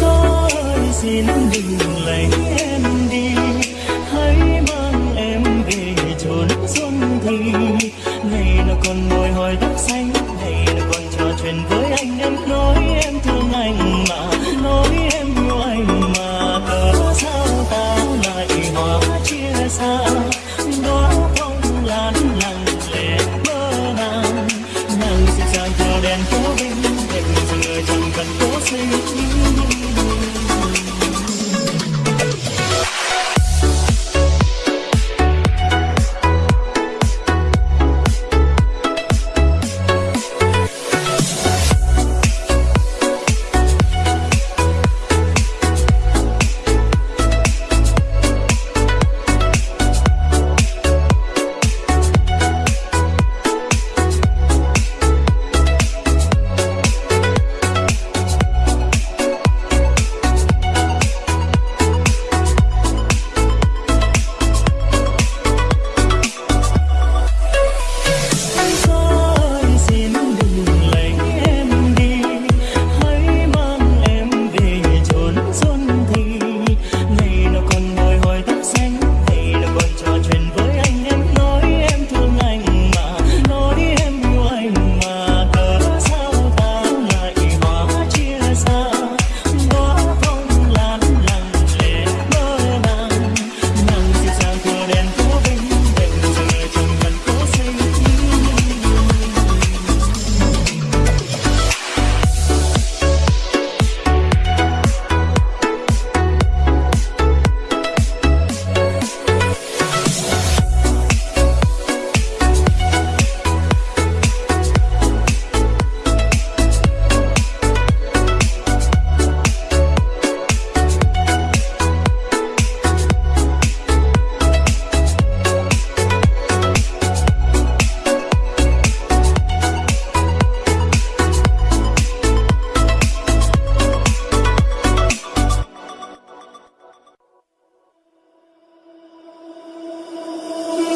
gió xin đừng lấy em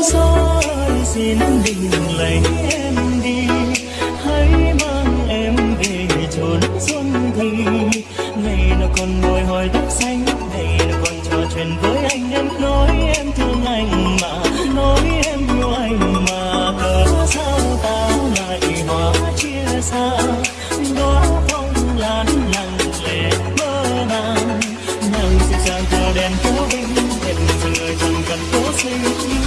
xin bình lành em đi. Hãy mang em về chốn xuân thì ngày nào còn ngồi hỏi tóc xanh, ngày nào còn trò chuyện với anh em. Nói em thương anh mà, nói em yêu anh mà. Cớ sao ta lại hóa chia xa? Đó phong lan lặng lẽ mơ màng. Nàng dịu dàng tờ đèn kéo binh hẹn người chẳng cần cố sinh